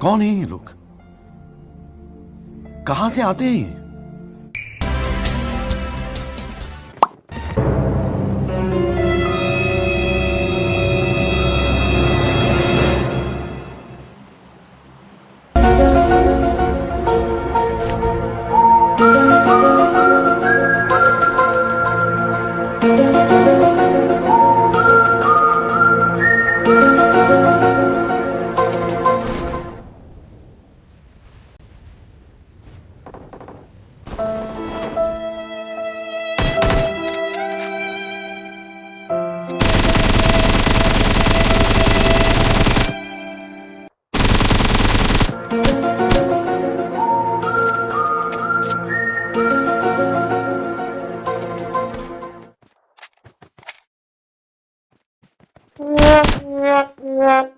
कौन है ये लोग? कहाँ से आते हैं ये? Run. yeah, yeah, yeah,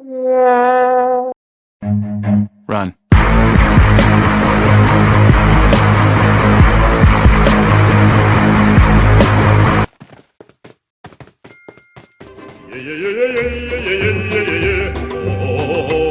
yeah, yeah, yeah, yeah, yeah, yeah, yeah. Oh, oh, oh,